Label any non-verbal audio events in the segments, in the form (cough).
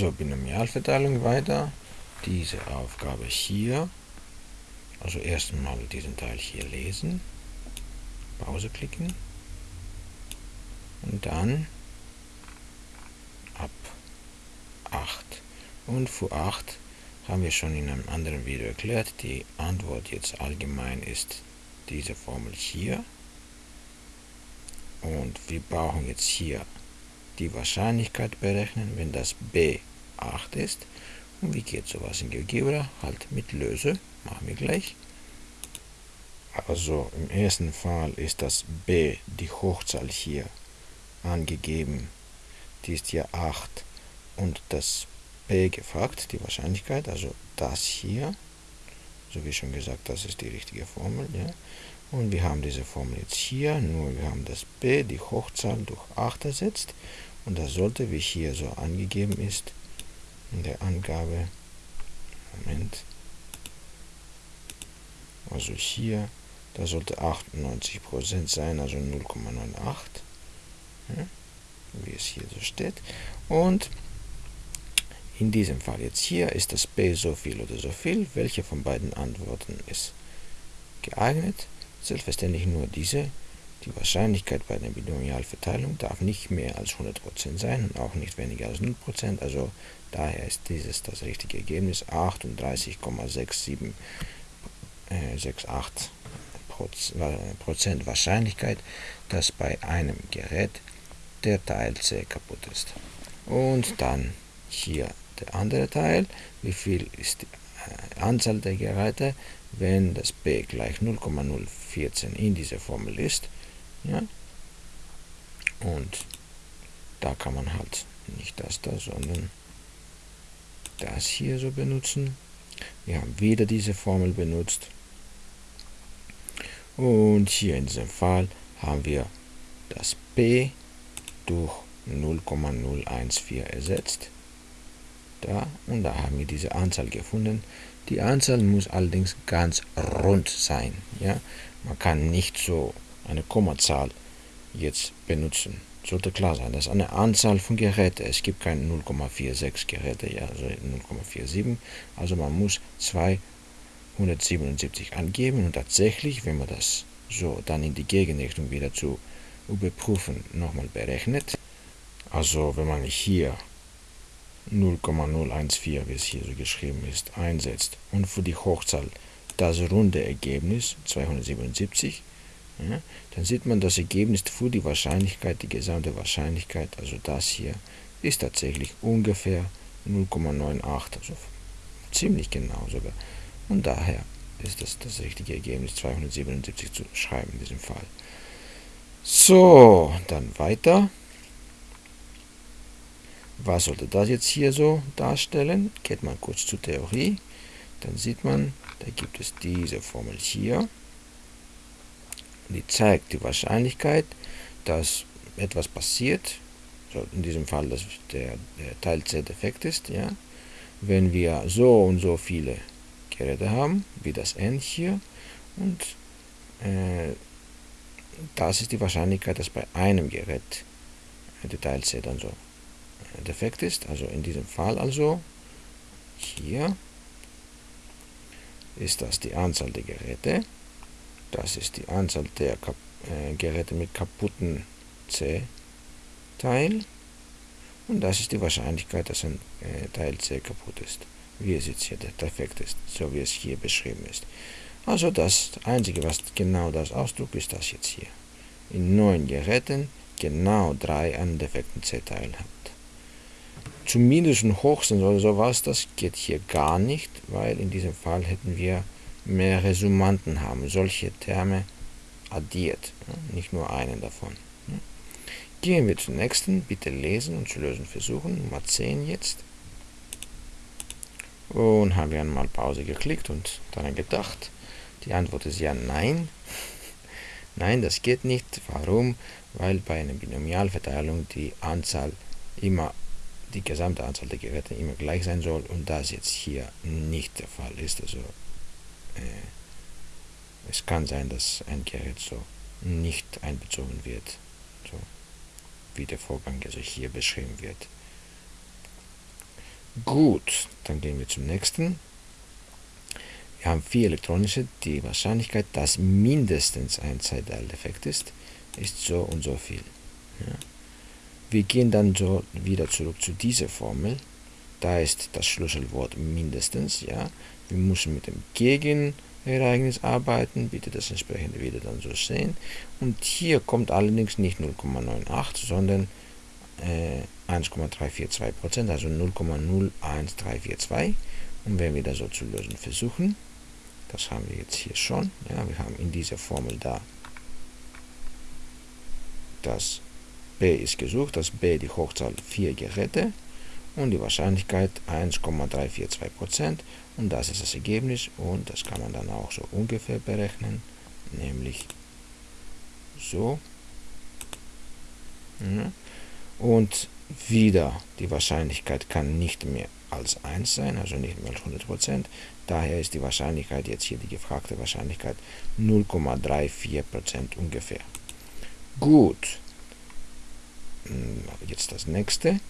Also Binomialverteilung weiter. Diese Aufgabe hier. Also erstmal diesen Teil hier lesen. Pause klicken. Und dann ab 8. Und für 8 haben wir schon in einem anderen Video erklärt. Die Antwort jetzt allgemein ist diese Formel hier. Und wir brauchen jetzt hier die Wahrscheinlichkeit berechnen, wenn das b 8 ist. Und wie geht sowas in GeoGebra? Halt mit Löse. Machen wir gleich. Also im ersten Fall ist das b, die Hochzahl hier, angegeben. Die ist ja 8. Und das b gefragt, die Wahrscheinlichkeit, also das hier. So wie schon gesagt, das ist die richtige Formel. Ja. Und wir haben diese Formel jetzt hier, nur wir haben das b, die Hochzahl, durch 8 ersetzt. Und das sollte, wie hier so angegeben ist, in der Angabe, Moment, also hier, da sollte 98% sein, also 0,98, ja, wie es hier so steht. Und in diesem Fall jetzt hier ist das b so viel oder so viel. Welche von beiden Antworten ist geeignet? Selbstverständlich nur diese. Die Wahrscheinlichkeit bei der Binomialverteilung darf nicht mehr als 100% sein und auch nicht weniger als 0%. Also daher ist dieses das richtige Ergebnis 38,67 68 Prozent Wahrscheinlichkeit, dass bei einem Gerät der Teil C kaputt ist. Und dann hier der andere Teil, wie viel ist die Anzahl der Geräte, wenn das b gleich 0,014 in dieser Formel ist. Ja? Und da kann man halt nicht das da, sondern das hier so benutzen. Wir haben wieder diese Formel benutzt. Und hier in diesem Fall haben wir das p durch 0,014 ersetzt. Da und da haben wir diese Anzahl gefunden. Die Anzahl muss allerdings ganz rund sein. Ja? Man kann nicht so eine Kommazahl jetzt benutzen. Sollte klar sein, das ist eine Anzahl von Geräten. Es gibt keine 0,46 Geräte, also 0,47. Also man muss 277 angeben und tatsächlich, wenn man das so dann in die Gegenrichtung wieder zu überprüfen nochmal berechnet. Also wenn man hier 0,014, wie es hier so geschrieben ist, einsetzt und für die Hochzahl das runde Ergebnis 277, ja, dann sieht man das Ergebnis für die Wahrscheinlichkeit, die gesamte Wahrscheinlichkeit, also das hier, ist tatsächlich ungefähr 0,98, also ziemlich genau sogar. Und daher ist das das richtige Ergebnis 277 zu schreiben in diesem Fall. So, dann weiter. Was sollte das jetzt hier so darstellen? Geht man kurz zur Theorie. Dann sieht man, da gibt es diese Formel hier. Die zeigt die Wahrscheinlichkeit, dass etwas passiert. So in diesem Fall, dass der, der Teil C defekt ist. Ja? Wenn wir so und so viele Geräte haben, wie das N hier. Und äh, das ist die Wahrscheinlichkeit, dass bei einem Gerät der Teil C dann so defekt ist, also in diesem Fall also hier ist das die Anzahl der Geräte, das ist die Anzahl der Kap äh, Geräte mit kaputten C-Teil und das ist die Wahrscheinlichkeit, dass ein äh, Teil C kaputt ist, wie es jetzt hier defekt ist, so wie es hier beschrieben ist. Also das Einzige, was genau das ausdrückt, ist das jetzt hier. In neun Geräten genau drei einen defekten C-Teil hat zumindest hoch sind oder sowas, das geht hier gar nicht, weil in diesem Fall hätten wir mehrere Summanden haben, solche Terme addiert, nicht nur einen davon. Gehen wir zum nächsten, bitte lesen und zu lösen versuchen, Nummer 10 jetzt. Und haben wir einmal Pause geklickt und daran gedacht. Die Antwort ist ja nein. (laughs) Nein, das geht nicht. Warum? Weil bei einer Binomialverteilung die Anzahl immer die gesamte Anzahl der Geräte immer gleich sein soll und das jetzt hier nicht der Fall ist. Also äh, es kann sein, dass ein Gerät so nicht einbezogen wird, so wie der Vorgang also hier beschrieben wird. Gut, dann gehen wir zum nächsten. Wir haben vier elektronische. Die Wahrscheinlichkeit, dass mindestens ein Zeitteildefekt ist, ist so und so viel. Ja. Wir gehen dann so wieder zurück zu dieser Formel. Da ist das Schlüsselwort mindestens. Ja. Wir müssen mit dem Gegenereignis arbeiten. Bitte das entsprechende wieder dann so sehen. Und hier kommt allerdings nicht 0,98, sondern äh, 1,342%, also 0,01342. Und wenn wir das so zu lösen versuchen, das haben wir jetzt hier schon. Ja, wir haben in dieser Formel da das b ist gesucht, das b die Hochzahl 4 Geräte und die Wahrscheinlichkeit 1,342% und das ist das Ergebnis und das kann man dann auch so ungefähr berechnen, nämlich so. Und wieder die Wahrscheinlichkeit kann nicht mehr als 1 sein, also nicht mehr als 100%. Daher ist die Wahrscheinlichkeit, jetzt hier die gefragte Wahrscheinlichkeit, 0,34% ungefähr. Gut. Hm, jetzt das nächste.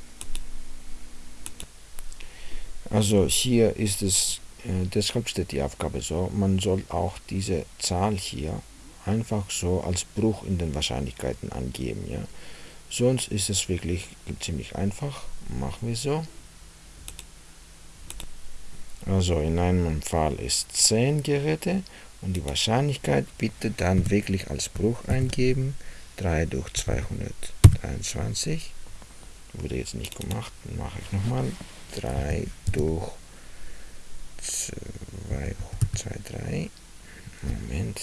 Also hier ist es, äh, deshalb steht die Aufgabe so, man soll auch diese Zahl hier einfach so als Bruch in den Wahrscheinlichkeiten angeben. Ja? Sonst ist es wirklich ziemlich einfach. Machen wir so. Also in einem Fall ist 10 Geräte und die Wahrscheinlichkeit bitte dann wirklich als Bruch eingeben. 3 durch 223. Wurde jetzt nicht gemacht, mache ich nochmal. 3 durch 2, 2, 3. Moment.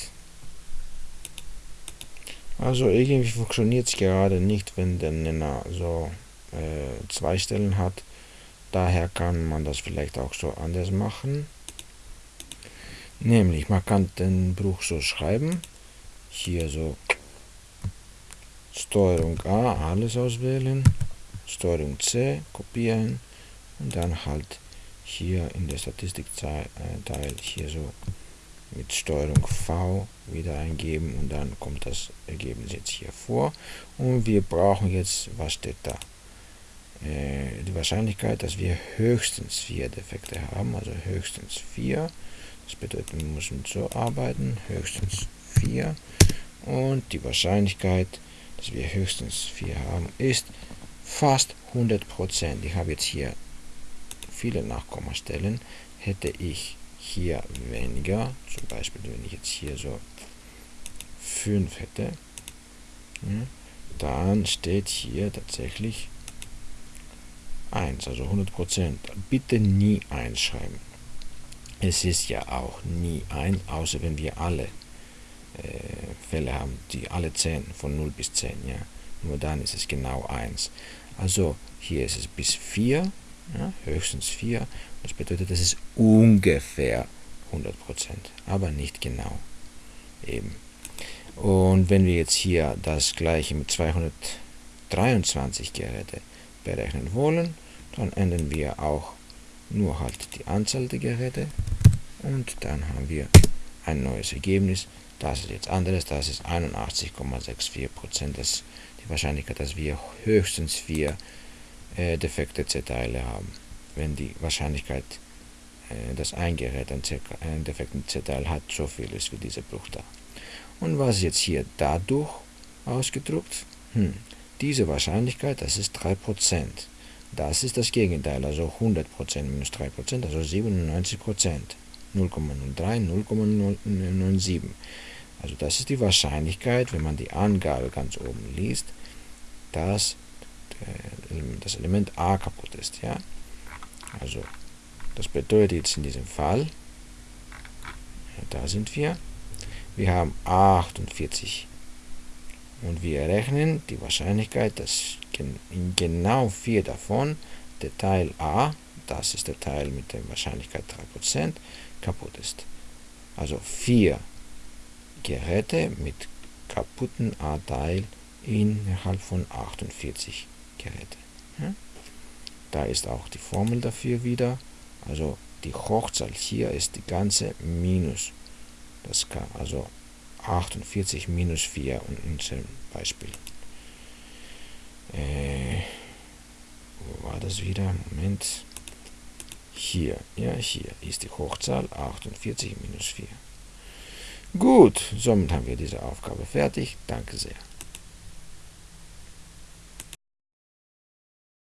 Also irgendwie funktioniert es gerade nicht, wenn der Nenner so äh, zwei Stellen hat. Daher kann man das vielleicht auch so anders machen. Nämlich, man kann den Bruch so schreiben. Hier so Steuerung A, alles auswählen. Steuerung C, kopieren. Und dann halt hier in der Statistikteil hier so mit Steuerung V wieder eingeben und dann kommt das Ergebnis jetzt hier vor und wir brauchen jetzt, was steht da? Äh, die Wahrscheinlichkeit, dass wir höchstens vier Defekte haben, also höchstens vier. Das bedeutet, wir müssen so arbeiten, höchstens vier und die Wahrscheinlichkeit, dass wir höchstens vier haben, ist fast 100%. Ich habe jetzt hier viele Nachkommastellen, hätte ich hier weniger, zum Beispiel wenn ich jetzt hier so 5 hätte, ja, dann steht hier tatsächlich 1, also 100%. Bitte nie 1 schreiben. Es ist ja auch nie 1, außer wenn wir alle äh, Fälle haben, die alle 10, von 0 bis 10. Ja. Nur dann ist es genau 1. Also hier ist es bis 4, ja, höchstens 4. Das bedeutet, es ist ungefähr 100%, aber nicht genau. Eben. Und wenn wir jetzt hier das gleiche mit 223 Geräte berechnen wollen, dann ändern wir auch nur halt die Anzahl der Geräte und dann haben wir ein neues Ergebnis. Das ist jetzt anderes, das ist 81,64%. Die Wahrscheinlichkeit, dass wir höchstens vier äh, defekte Z-Teile haben. Wenn die Wahrscheinlichkeit, äh, dass ein Gerät einen, defekten Z-Teil hat, so viel ist wie dieser Bruch da. Und was ist jetzt hier dadurch ausgedruckt? Hm, diese Wahrscheinlichkeit, das ist 3%. Das ist das Gegenteil, also 100% minus 3%, also 97%. 0,03, 0,097. Also das ist die Wahrscheinlichkeit, wenn man die Angabe ganz oben liest, dass das Element a kaputt ist. Ja? Also das bedeutet jetzt in diesem Fall, da sind wir, wir haben 48 und wir errechnen die Wahrscheinlichkeit, dass in genau vier davon der Teil a, das ist der Teil mit der Wahrscheinlichkeit 3%, kaputt ist. Also vier Geräte mit kaputten A-Teil innerhalb von 48 Geräte. Da ist auch die Formel dafür wieder. Also die Hochzahl hier ist die ganze minus. Das kann also 48 minus 4 in unserem Beispiel. Äh, wo war das wieder? Moment. Hier, ja, hier ist die Hochzahl 48 minus 4. Gut, somit haben wir diese Aufgabe fertig. Danke sehr.